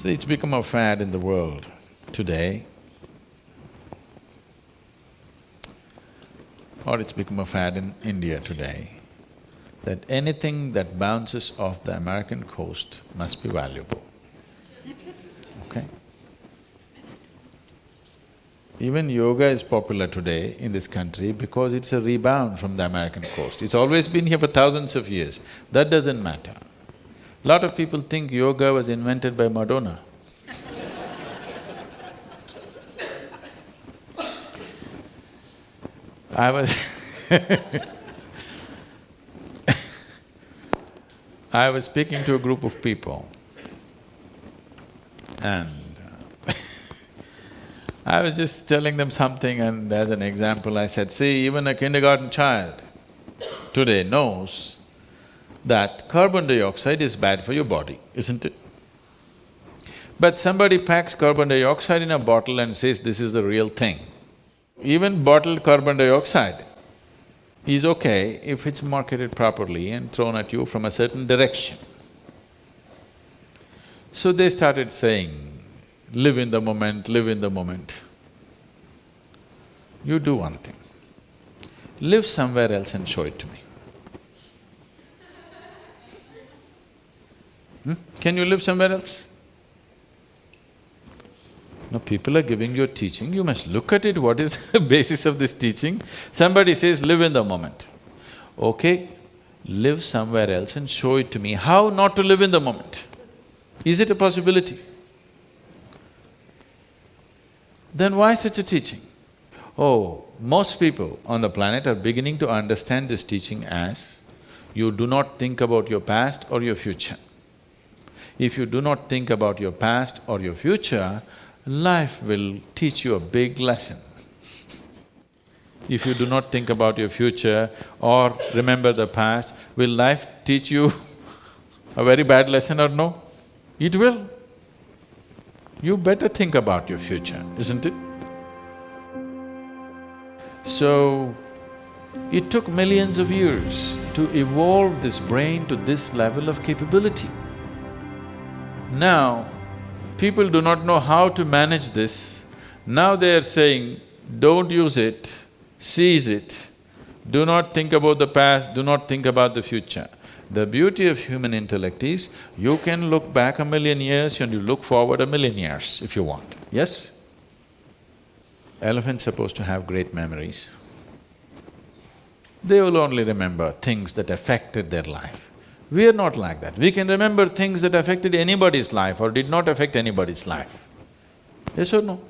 See, it's become a fad in the world today, or it's become a fad in India today, that anything that bounces off the American coast must be valuable, okay? Even yoga is popular today in this country because it's a rebound from the American coast. It's always been here for thousands of years. That doesn't matter. Lot of people think yoga was invented by Madonna. I was I was speaking to a group of people and uh, I was just telling them something and as an example I said, see, even a kindergarten child today knows that carbon dioxide is bad for your body, isn't it? But somebody packs carbon dioxide in a bottle and says this is the real thing. Even bottled carbon dioxide is okay if it's marketed properly and thrown at you from a certain direction. So they started saying, live in the moment, live in the moment. You do one thing, live somewhere else and show it to me. Hmm? Can you live somewhere else? No, people are giving you a teaching, you must look at it, what is the basis of this teaching? Somebody says, live in the moment. Okay, live somewhere else and show it to me. How not to live in the moment? Is it a possibility? Then why such a teaching? Oh, most people on the planet are beginning to understand this teaching as you do not think about your past or your future. If you do not think about your past or your future, life will teach you a big lesson. If you do not think about your future or remember the past, will life teach you a very bad lesson or no? It will. You better think about your future, isn't it? So, it took millions of years to evolve this brain to this level of capability. Now, people do not know how to manage this. Now they are saying, don't use it, seize it. Do not think about the past, do not think about the future. The beauty of human intellect is, you can look back a million years and you look forward a million years if you want, yes? Elephants supposed to have great memories. They will only remember things that affected their life. We are not like that. We can remember things that affected anybody's life or did not affect anybody's life. Yes or no?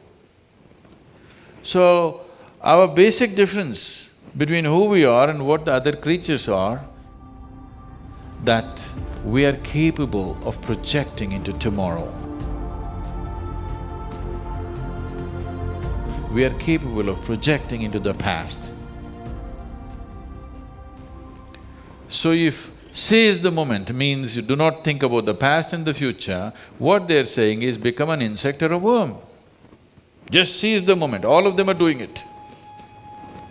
So, our basic difference between who we are and what the other creatures are, that we are capable of projecting into tomorrow. We are capable of projecting into the past. So if Seize the moment means you do not think about the past and the future, what they're saying is become an insect or a worm. Just seize the moment, all of them are doing it.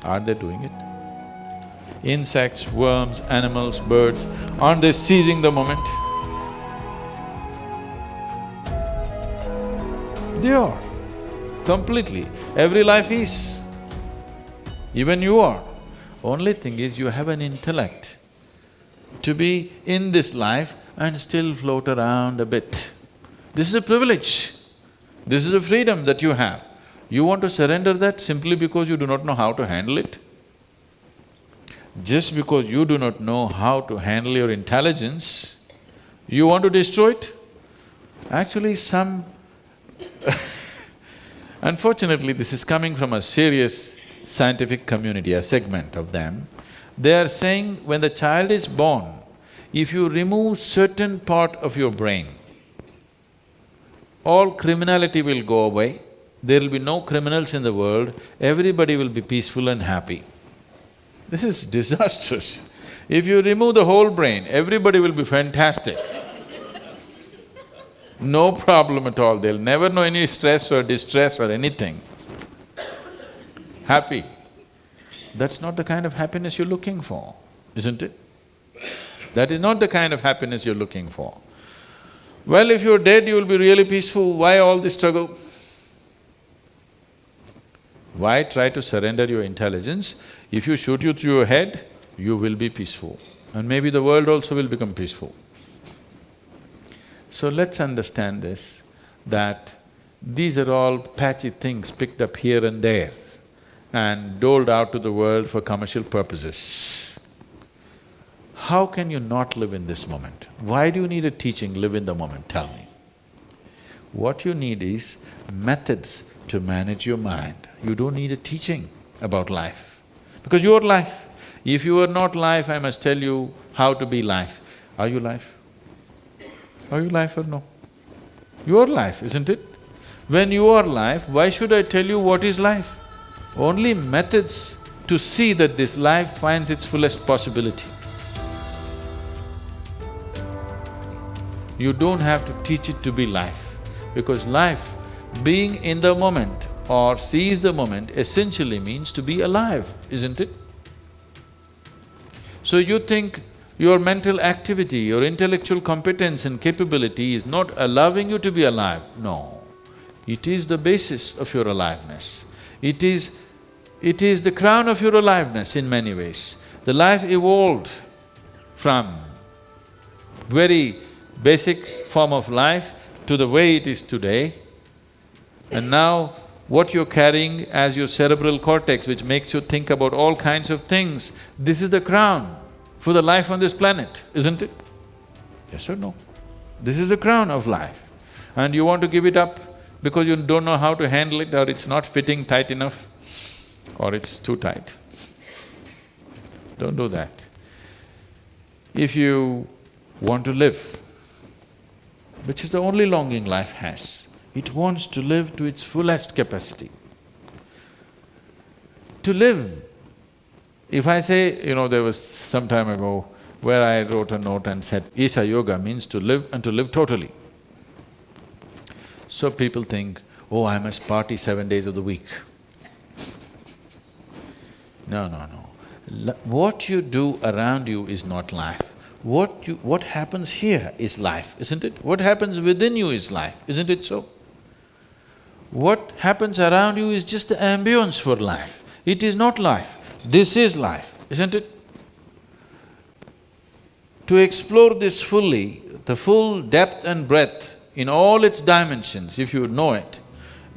Are they doing it? Insects, worms, animals, birds, aren't they seizing the moment? They are, completely. Every life is. Even you are. Only thing is you have an intellect to be in this life and still float around a bit. This is a privilege. This is a freedom that you have. You want to surrender that simply because you do not know how to handle it? Just because you do not know how to handle your intelligence, you want to destroy it? Actually, some Unfortunately, this is coming from a serious scientific community, a segment of them. They are saying when the child is born, if you remove certain part of your brain, all criminality will go away, there will be no criminals in the world, everybody will be peaceful and happy. This is disastrous. If you remove the whole brain, everybody will be fantastic. No problem at all, they'll never know any stress or distress or anything. Happy. That's not the kind of happiness you're looking for, isn't it? That is not the kind of happiness you're looking for. Well, if you're dead, you will be really peaceful, why all this struggle? Why try to surrender your intelligence? If you shoot you through your head, you will be peaceful and maybe the world also will become peaceful. So let's understand this, that these are all patchy things picked up here and there and doled out to the world for commercial purposes. How can you not live in this moment? Why do you need a teaching, live in the moment, tell me? What you need is methods to manage your mind. You don't need a teaching about life, because you're life. If you are not life, I must tell you how to be life. Are you life? Are you life or no? You are life, isn't it? When you are life, why should I tell you what is life? Only methods to see that this life finds its fullest possibility. You don't have to teach it to be life, because life, being in the moment or seize the moment essentially means to be alive, isn't it? So you think your mental activity, your intellectual competence and capability is not allowing you to be alive. No, it is the basis of your aliveness. It is… it is the crown of your aliveness in many ways. The life evolved from very basic form of life to the way it is today. And now, what you're carrying as your cerebral cortex, which makes you think about all kinds of things, this is the crown for the life on this planet, isn't it? Yes or no? This is the crown of life. And you want to give it up because you don't know how to handle it or it's not fitting tight enough or it's too tight. Don't do that. If you want to live, which is the only longing life has, it wants to live to its fullest capacity. To live, if I say, you know, there was some time ago where I wrote a note and said, Isha Yoga means to live and to live totally. So people think, oh, I must party seven days of the week. No, no, no. what you do around you is not life. What you… what happens here is life, isn't it? What happens within you is life, isn't it so? What happens around you is just the ambience for life. It is not life. This is life, isn't it? To explore this fully, the full depth and breadth in all its dimensions, if you know it,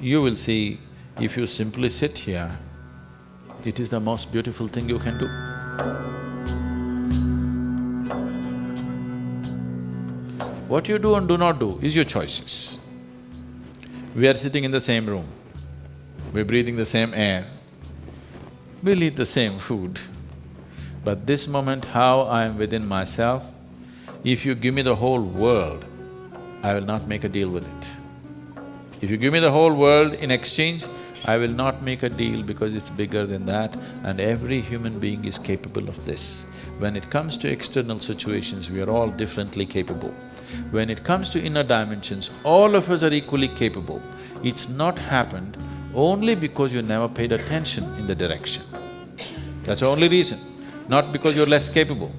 you will see if you simply sit here, it is the most beautiful thing you can do. What you do and do not do is your choices. We are sitting in the same room, we're breathing the same air, we'll eat the same food. But this moment, how I am within myself, if you give me the whole world, I will not make a deal with it. If you give me the whole world in exchange, I will not make a deal because it's bigger than that and every human being is capable of this. When it comes to external situations, we are all differently capable. When it comes to inner dimensions, all of us are equally capable. It's not happened only because you never paid attention in the direction. That's the only reason, not because you're less capable.